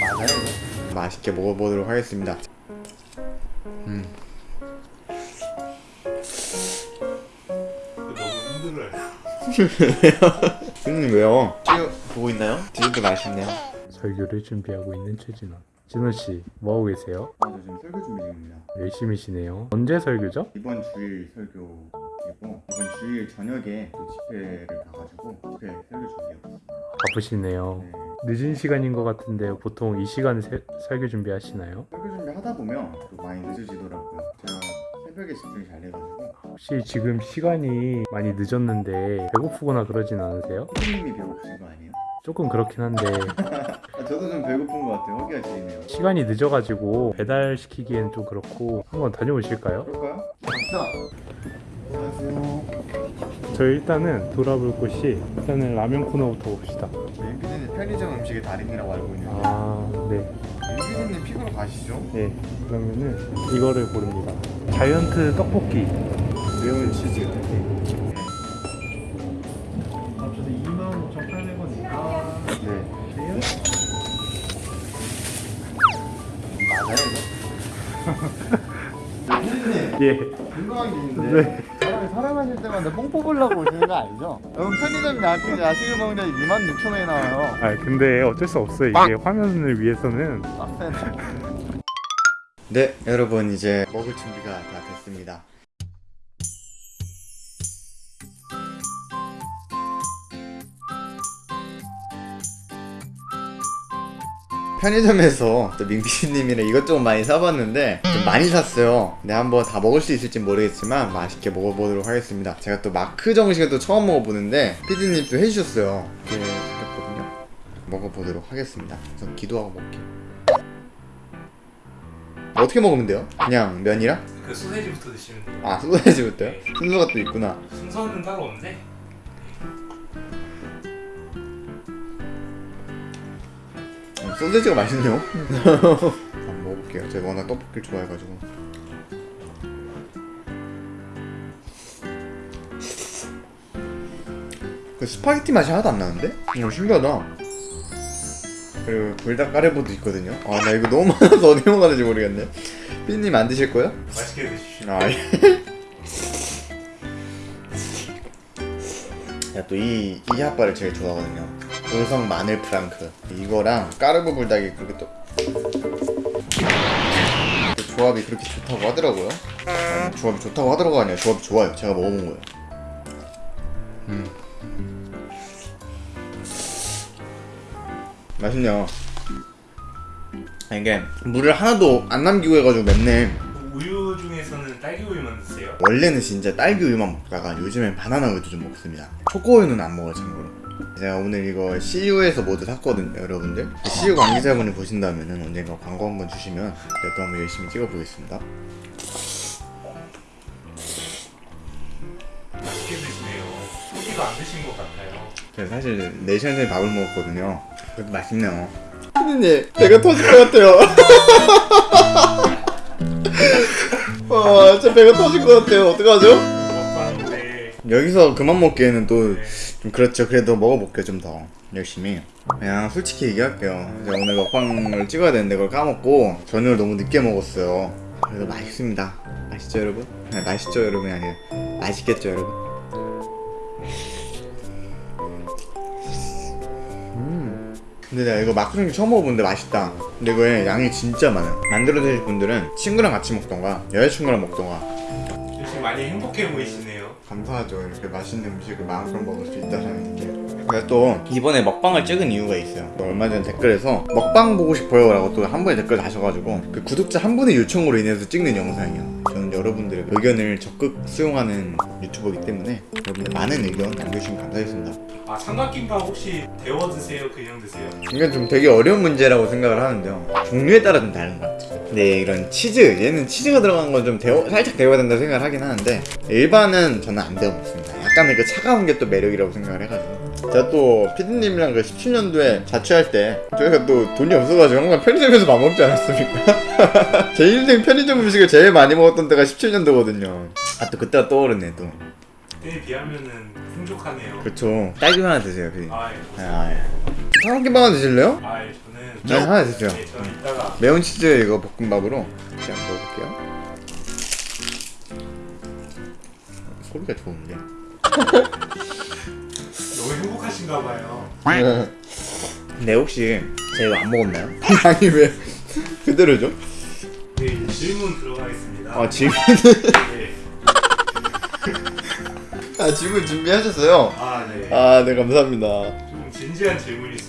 맞아요. 맛있게 먹어보도록 하겠습니다. 음. 너무 힘들어요. 형님 왜요? 찍어 보고 있나요? 디저트 맛있네요. 설교를 준비하고 있는 최진원. 진원 씨, 뭐 하고 계세요? 아, 저 지금 설교 준비 중입니다. 열심히시네요. 언제 설교죠? 이번 주일 설교 이고 이번 주일 저녁에 또 집회를 가가지고 집회 설교 준비하고 바쁘시네요. 네. 늦은 시간인 것 같은데 보통 이 시간에 세- 설교 준비하시나요? 설교 준비 하다 보면 또 많이 늦어지더라고요. 제가 새벽에 집중이 잘 돼가지고 혹시 지금 시간이 많이 늦었는데 배고프거나 그러진 않으세요? 피디님이 배고프신 거 아니에요? 조금 그렇긴 한데 아, 저도 좀 배고픈 것 같아요. 허기가 지리네요. 시간이 늦어가지고 배달시키기엔 좀 그렇고 한번 다녀오실까요? 그럴까요? 갑시다. 안녕하세요. 저 일단은 돌아볼 곳이 일단은 라면 코너부터 봅시다. 네, 피디님 편의점 음식의 달인이라고 알고 있는데 아, 네. 피디님 픽으로 가시죠. 네. 그러면은 이거를 고릅니다. 자이언트 떡볶이. 매운 치즈. 아, 저도 25,800원이니까. 네. 맞아요. 예. 궁금한 게 있는데 네. 사람이 사랑하실 때마다 뽕 뽑으려고 오시는 거 아니죠? 여러분 편의점 야식, 야식을 먹는 데 2만 6천 원이 나와요. 아 근데 어쩔 수 없어요. 이게 화면을 위해서는. 빡센 네 여러분 이제 먹을 준비가 다 됐습니다 편의점에서 또 민기님이랑 이것저것 많이 사봤는데 좀 많이 샀어요 근데 한번 다 먹을 수 있을지 모르겠지만 맛있게 먹어보도록 하겠습니다 제가 또 마크 정식을 또 처음 먹어보는데 피디님 또 해주셨어요 이렇게 생겼거든요 먹어보도록 하겠습니다 우선 기도하고 먹을게요 어떻게 먹으면 돼요? 그냥 면이랑? 그 소세지부터 드시면 돼요. 아 소세지부터요? 순서가 또 있구나 순서는 따로 없는 소세지가 맛있네요 한번 먹어볼게요 제가 워낙 떡볶이를 좋아해가지고 그 스파게티 맛이 하나도 안 나는데? 오 신기하다 그리고 불닭 까르보도 있거든요 아 나 이거 너무 많아서 어디 먹어야 지 모르겠네 피디님 안 드실 거예요? 맛있게 드십시오. 아, 예. 야, 또 이, 이 핫바를 제일 좋아하거든요. 고성 마늘 프랑크. 이거랑 까르보 불닭이 그렇게 또. 그 조합이 그렇게 좋다고 하더라고요. 아니, 조합이 좋다고 하더라고 아니야. 조합이 좋아요. 제가 먹어본 거예요. 음. 맛있네요. 아, 이게 물을 하나도 안 남기고 해가지고 맵네. 우유 중에서는 딸기 우유만 드세요? 원래는 진짜 딸기 우유만 먹다가 요즘엔 바나나 우유도 좀 먹습니다 초코 우유는 안 먹어요 참고로 제가 오늘 이거 CU에서 모두 샀거든요 여러분들. CU 관계자분이 보신다면 언젠가 광고 한번 주시면 제가 또 한번 열심히 찍어보겠습니다. 맛있게 드시네요. 소비가 안 드신 것 같아요. 제가 사실 4시간 전에 밥을 먹었거든요. 그래도 맛있네요. 피디님 배가 터질 것 같아요. 와 진짜 배가 터질 것 같아요. 어떡하죠? 여기서 그만 먹기에는 또 좀 그렇죠. 그래도 먹어볼게요 좀 더 열심히. 그냥 솔직히 얘기할게요. 제가 오늘 먹방을 찍어야 되는데 그걸 까먹고 저녁을 너무 늦게 먹었어요. 그래도 맛있습니다. 맛있죠 여러분? 아니, 맛있죠 여러분이 아니라 맛있겠죠 여러분? 음. 근데 내가 이거 마크롱 처음 먹어보는데 맛있다. 근데 이거에 양이 진짜 많아요. 만들어 드실 분들은 친구랑 같이 먹던가 여자친구랑 먹던가 요즘 많이 행복해 보이시네요. 감사하죠. 이렇게 맛있는 음식을 마음껏 먹을 수 있다는 게. 제가 또 이번에 먹방을 찍은 이유가 있어요. 또 얼마 전 댓글에서 먹방 보고 싶어요 라고 또 한 분이 댓글 다셔가지고 그 구독자 한 분의 요청으로 인해서 찍는 영상이에요. 저는 여러분들의 의견을 적극 수용하는 유튜버이기 때문에 여러분들 많은 의견 남겨주시면 감사하겠습니다. 아 삼각김밥 혹시 데워 드세요? 그냥 드세요? 이건 좀 되게 어려운 문제라고 생각을 하는데요. 종류에 따라 좀 다른 것 같아요 근데 이런 치즈 얘는 치즈가 들어간 건 좀 데워, 살짝 데워야 된다 생각을 하긴 하는데 일반은 저는 안 데워 먹습니다 약간의 그 차가운 게 또 매력이라고 생각을 해가지고 제가 또 피디님이랑 그 17년도에 자취할 때 저희가 또 돈이 없어가지고 항상 편의점에서 밥 먹지 않았습니까? 제 인생 편의점 음식을 제일 많이 먹었던 때가 17년도거든요 아 또 그때가 떠오르네 또 그때에 비하면은 풍족하네요. 그쵸 딸기만 하나 드세요 그 아, 예. 아, 예. 삼각김밥 하나 드실래요? 아, 예. 저는 네 하나 드세요 네, 저는 이따가 매운 치즈 이거 볶음밥으로 그냥 먹어볼게요 소리가 좋은데 너무 행복하신가 봐요. 근데 혹시 제가 안 먹었나요? 아니 왜 그대로죠? 네, 이제 질문 들어가겠습니다. 아 질문 네. 아 질문 준비하셨어요? 아, 네. 아 네 감사합니다 좀 진지한 있어요.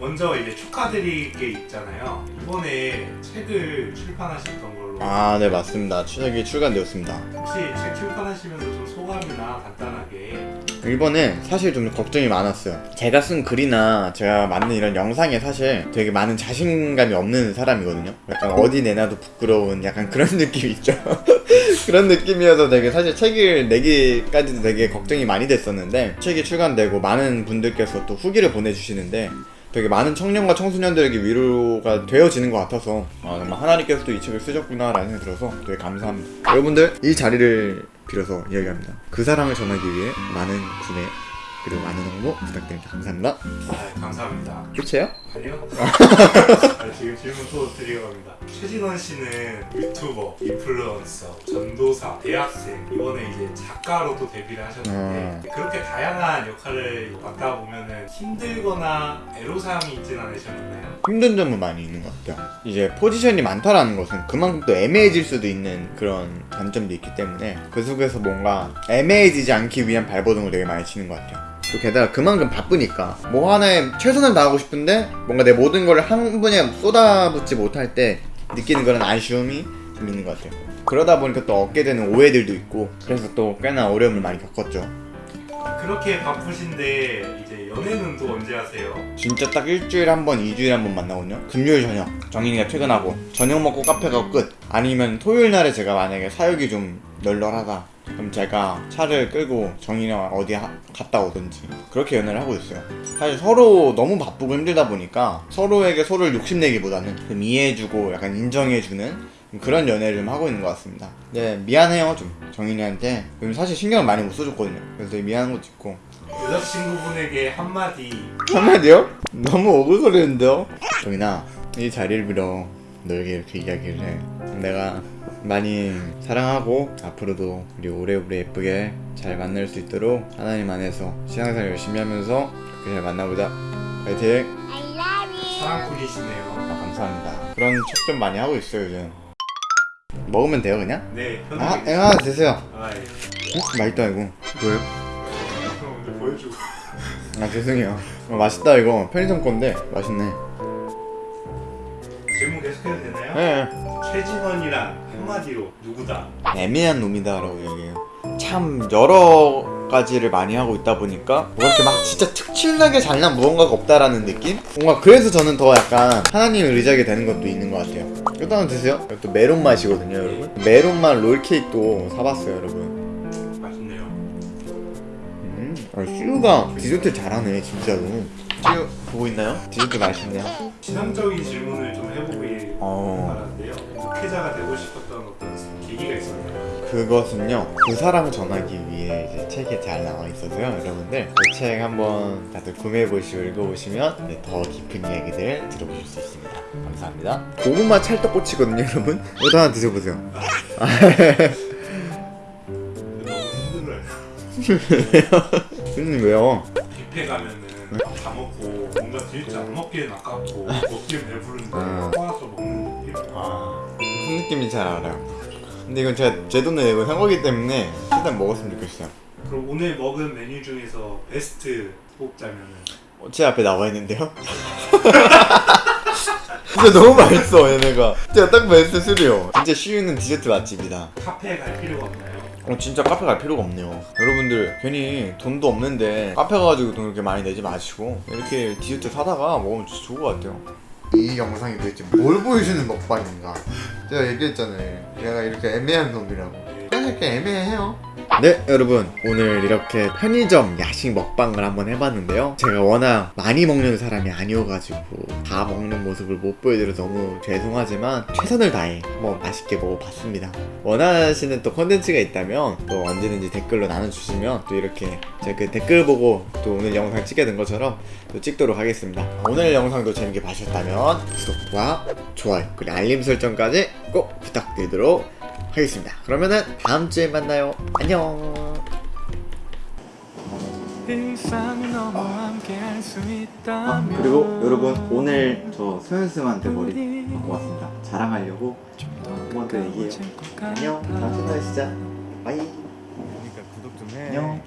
먼저 이제 축하드릴 게 있잖아요. 이번에 책을 출판하셨던 걸로. 아 네 맞습니다 추석이 출간되었습니다 혹시 책 출판하시면서 좀 소감이나 간단하게. 이번에 사실 좀 걱정이 많았어요. 제가 쓴 글이나 제가 만든 이런 영상에 사실 되게 많은 자신감이 없는 사람이거든요. 약간 어디 내놔도 부끄러운 약간 그런 느낌이 있죠. 그런 느낌이어서 되게 사실 책을 내기까지도 되게 걱정이 많이 됐었는데 책이 출간되고 많은 분들께서 또 후기를 보내주시는데 되게 많은 청년과 청소년들에게 위로가 되어지는 것 같아서 아, 정말 하나님께서도 이 책을 쓰셨구나 라는 생각이 들어서 되게 감사합니다. 여러분들 이 자리를 빌어서 이야기합니다. 그 사랑을 전하기 위해 많은 구매 그리고 많은 홍보 부탁드립니다. 감사합니다. 아, 감사합니다. 끝이에요? 아니요? 아, 지금 질문 또 드리려고 최진원 씨는 유튜버, 인플루언서, 전도사, 대학생, 이번에 이제 작가로 또 데뷔를 하셨는데 그렇게 다양한 역할을 맡다 보면은 힘들거나 애로사항이 있진 않으셨나요? 힘든 점은 많이 있는 것 같아요. 이제 포지션이 많다라는 것은 그만큼 또 애매해질 수도 있는 그런 단점도 있기 때문에 그 속에서 뭔가 애매해지지 않기 위한 발버둥을 되게 많이 치는 것 같아요. 또 게다가 그만큼 바쁘니까 뭐 하나에 최선을 다하고 싶은데 뭔가 내 모든 걸 한 분야에 쏟아붓지 못할 때 느끼는 그런 아쉬움이 좀 있는 것 같아요. 그러다 보니까 또 얻게 되는 오해들도 있고 그래서 또 꽤나 어려움을 많이 겪었죠. 그렇게 바쁘신데 이제 연애는 또 언제 하세요? 진짜 딱 일주일에 한 번, 이주일에 한 번 만나거든요. 금요일 저녁. 정인이가 퇴근하고 저녁 먹고 카페 가고 끝. 아니면 토요일 날에 제가 만약에 사역이 좀 널널하다. 그럼 제가 차를 끌고 정인이랑 어디 하- 갔다 오든지 그렇게 연애를 하고 있어요. 사실 서로 너무 바쁘고 힘들다 보니까 서로에게 서로를 욕심내기보다는 좀 이해해주고 약간 인정해주는 그런 연애를 좀 하고 있는 것 같습니다. 네, 미안해요 좀 정인이한테. 요즘 사실 신경을 많이 못 써줬거든요. 그래서 되게 미안한 것도 있고. 여자친구분에게 한마디 한마디요? 너무 오글거리는데요? 정인아 이 자리를 빌어 너에게 이렇게 이야기를 해 내가 많이 사랑하고 앞으로도 우리 오래오래 예쁘게 잘 만날 수 있도록 하나님 안에서 신앙생활 열심히 하면서 그렇게 잘 만나보자 파이팅 I love you. 사랑꾼이시네요. 아, 감사합니다 그런 척 좀 많이 하고 있어요 요즘 먹으면 돼요 그냥? 네, 아, 편하게. 아 드세요 아, 예. 어? 맛있다 이거 뭐예요? 먼저 보여주고. 아 죄송해요 어, 맛있다 이거 편의점 건데 맛있네 네. 최진원이란 한마디로 누구다? 애매한 놈이다 라고 얘기해요. 참 여러 가지를 많이 하고 있다 보니까 뭐 이렇게 막 진짜 특출나게 잘난 무언가가 없다라는 느낌? 뭔가 그래서 저는 더 약간 하나님을 의지하게 되는 것도 있는 것 같아요. 이것도 한번 드세요. 이것도 메론 맛이거든요, 여러분. 메론 맛 롤케이크도 사봤어요, 여러분. 맛있네요. 음, 아, 시우가 디저트 잘하네, 진짜로. 시우 보고 있나요? 디저트 맛있네요. 지상적인 질문을 좀. 목 회자가 되고 싶었던 어떤 계기가 있었나요? 그것은요 그 사랑을 전하기 위해 이제 책에 잘 나와 있어서요 여러분들 그 책 한번 다들 구매해 보시고 읽어보시면 네, 더 깊은 이야기들 들어보실 수 있습니다 감사합니다 고구마 찰떡꼬치거든요 여러분 이거 하나 드셔보세요 너무 힘들어요. 왜요? 뷔페 가면은 밥다 먹고 뭔가 진짜 안 먹기엔 아깝고 먹기엔 배부른데 음. 꼬아서 먹는 느낌? 아 무슨 느낌인지 잘 알아요. 근데 이건 제가 제 돈을 내고 산 거기 때문에 최대한 먹었으면 좋겠어요. 그럼 오늘 먹은 메뉴 중에서 베스트 뽑자면은? 어, 제 앞에 나와 있는데요? 진짜 너무 맛있어 얘네가. 진짜 딱 베스트 3요. 진짜 쉬우는 디저트 맛집이다. 카페에 갈 필요가 없나요? 어 진짜 카페 갈 필요가 없네요. 여러분들 괜히 돈도 없는데 카페 가가지고 돈 그렇게 많이 내지 마시고 이렇게 디저트 사다가 먹으면 진짜 좋을 것 같아요 이 영상이 도대체 뭘 보여주는 먹방인가? 제가 얘기했잖아요. 얘가 이렇게 애매한 놈이라고 사실 이렇게 애매해요. 네 여러분. 오늘 이렇게 편의점 야식 먹방을 한번 해봤는데요. 제가 워낙 많이 먹는 사람이 아니어가지고 다 먹는 모습을 못 보여드려서 너무 죄송하지만 최선을 다해 한번 맛있게 먹어봤습니다. 원하시는 또 컨텐츠가 있다면 또 언제든지 댓글로 나눠주시면 또 이렇게 제가 그 댓글 보고 또 오늘 영상 찍게 된 것처럼 또 찍도록 하겠습니다. 오늘 영상도 재밌게 봐주셨다면 구독과 좋아요 그리고 알림 설정까지 꼭 부탁드리도록 하겠습니다. 그러면은 다음 주에 만나요. 안녕. 아, 그리고 여러분 오늘 저 소연쌤한테 머리 바꿔 왔습니다. 자랑하려고 한번 더 얘기해요. 안녕. 다음 주에 시자 바이. 그러니까 구독 좀 해. 안녕